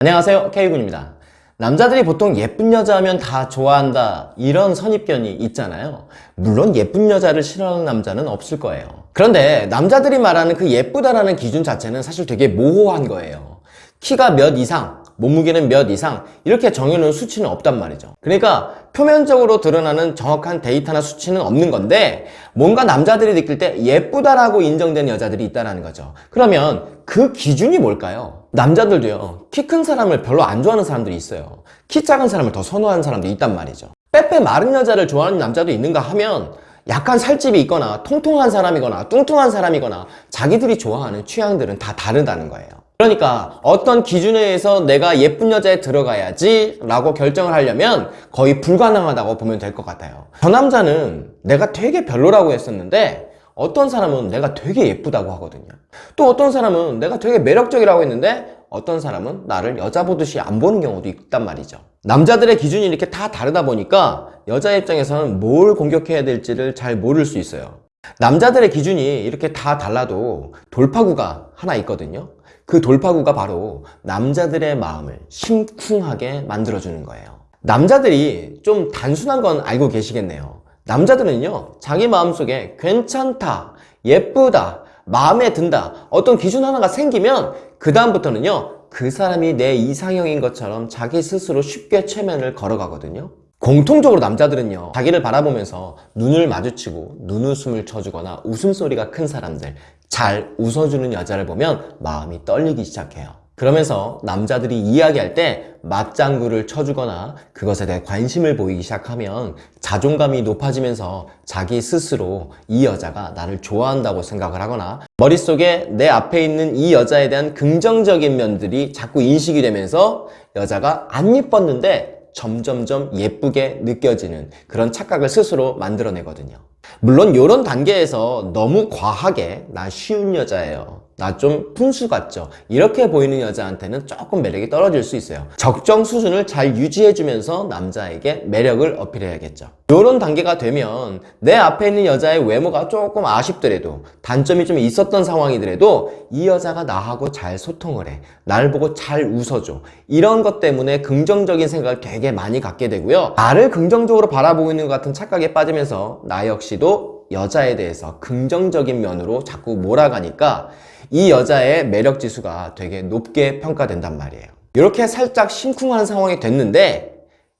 안녕하세요 K군입니다. 남자들이 보통 예쁜 여자 하면 다 좋아한다 이런 선입견이 있잖아요. 물론 예쁜 여자를 싫어하는 남자는 없을 거예요. 그런데 남자들이 말하는 그 예쁘다라는 기준 자체는 사실 되게 모호한 거예요. 키가 몇 이상, 몸무게는 몇 이상 이렇게 정해놓은 수치는 없단 말이죠. 그러니까 표면적으로 드러나는 정확한 데이터나 수치는 없는 건데 뭔가 남자들이 느낄 때 예쁘다라고 인정되는 여자들이 있다는 거죠. 그러면 그 기준이 뭘까요? 남자들도요 키 큰 사람을 별로 안 좋아하는 사람들이 있어요. 키 작은 사람을 더 선호하는 사람도 있단 말이죠. 빼빼 마른 여자를 좋아하는 남자도 있는가 하면 약간 살집이 있거나 통통한 사람이거나 뚱뚱한 사람이거나 자기들이 좋아하는 취향들은 다 다르다는 거예요. 그러니까 어떤 기준에 의해서 내가 예쁜 여자에 들어가야지 라고 결정을 하려면 거의 불가능하다고 보면 될 것 같아요. 저 남자는 내가 되게 별로라고 했었는데 어떤 사람은 내가 되게 예쁘다고 하거든요. 또 어떤 사람은 내가 되게 매력적이라고 했는데 어떤 사람은 나를 여자 보듯이 안 보는 경우도 있단 말이죠. 남자들의 기준이 이렇게 다 다르다 보니까 여자 입장에서는 뭘 공격해야 될지를 잘 모를 수 있어요. 남자들의 기준이 이렇게 다 달라도 돌파구가 하나 있거든요. 그 돌파구가 바로 남자들의 마음을 심쿵하게 만들어주는 거예요. 남자들이 좀 단순한 건 알고 계시겠네요 남자들은요 자기 마음속에 괜찮다 예쁘다 마음에 든다 어떤 기준 하나가 생기면 그 다음부터는요 그 사람이 내 이상형인 것처럼 자기 스스로 쉽게 최면을 걸어가거든요. 공통적으로 남자들은요 자기를 바라보면서 눈을 마주치고 눈웃음을 쳐주거나 웃음소리가 큰 사람들 잘 웃어주는 여자를 보면 마음이 떨리기 시작해요 그러면서 남자들이 이야기할 때 맞장구를 쳐주거나 그것에 대해 관심을 보이기 시작하면 자존감이 높아지면서 자기 스스로 이 여자가 나를 좋아한다고 생각을 하거나 머릿속에 내 앞에 있는 이 여자에 대한 긍정적인 면들이 자꾸 인식이 되면서 여자가 안 예뻤는데 점점점 예쁘게 느껴지는 그런 착각을 스스로 만들어내거든요. 물론 이런 단계에서 너무 과하게 나 쉬운 여자예요 나 좀 푼수 같죠? 이렇게 보이는 여자한테는 조금 매력이 떨어질 수 있어요. 적정 수준을 잘 유지해주면서 남자에게 매력을 어필해야겠죠. 이런 단계가 되면 내 앞에 있는 여자의 외모가 조금 아쉽더라도 단점이 좀 있었던 상황이더라도 이 여자가 나하고 잘 소통을 해. 나를 보고 잘 웃어줘. 이런 것 때문에 긍정적인 생각을 되게 많이 갖게 되고요. 나를 긍정적으로 바라보고 있는 것 같은 착각에 빠지면서 나 역시도 여자에 대해서 긍정적인 면으로 자꾸 몰아가니까 이 여자의 매력 지수가 되게 높게 평가된단 말이에요. 이렇게 살짝 심쿵한 상황이 됐는데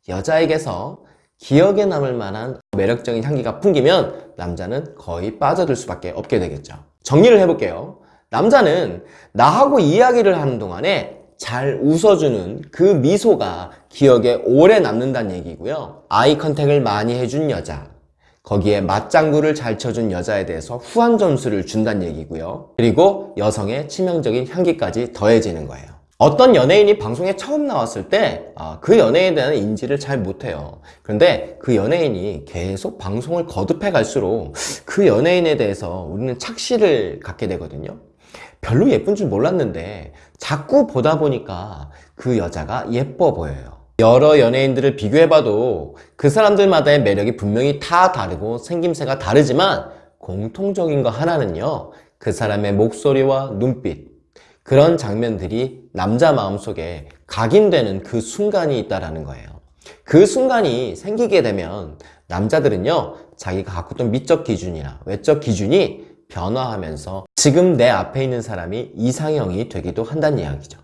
여자에게서 기억에 남을 만한 매력적인 향기가 풍기면 남자는 거의 빠져들 수밖에 없게 되겠죠. 정리를 해볼게요. 남자는 나하고 이야기를 하는 동안에 잘 웃어주는 그 미소가 기억에 오래 남는다는 얘기고요. 아이 컨택을 많이 해준 여자 거기에 맞장구를 잘 쳐준 여자에 대해서 후한 점수를 준다는 얘기고요. 그리고 여성의 치명적인 향기까지 더해지는 거예요. 어떤 연예인이 방송에 처음 나왔을 때 그 연예인에 대한 인지를 잘 못해요. 그런데 그 연예인이 계속 방송을 거듭해 갈수록 그 연예인에 대해서 우리는 착시를 갖게 되거든요. 별로 예쁜 줄 몰랐는데 자꾸 보다 보니까 그 여자가 예뻐 보여요 여러 연예인들을 비교해봐도 그 사람들마다의 매력이 분명히 다 다르고 생김새가 다르지만 공통적인 거 하나는요 그 사람의 목소리와 눈빛. 그런 장면들이 남자 마음속에 각인되는 그 순간이 있다는 거예요. 그 순간이 생기게 되면 남자들은요 자기가 갖고 있던 미적 기준이나 외적 기준이 변화하면서 지금 내 앞에 있는 사람이 이상형이 되기도 한다는 이야기죠.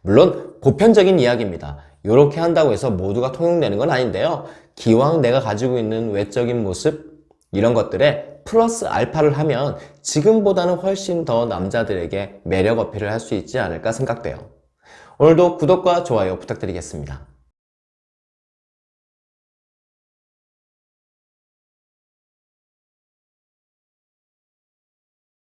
물론 보편적인 이야기입니다 이렇게 한다고 해서 모두가 통용되는 건 아닌데요. 기왕 내가 가지고 있는 외적인 모습 이런 것들에 플러스 알파를 하면 지금보다는 훨씬 더 남자들에게 매력 어필을 할 수 있지 않을까 생각돼요. 오늘도 구독과 좋아요 부탁드리겠습니다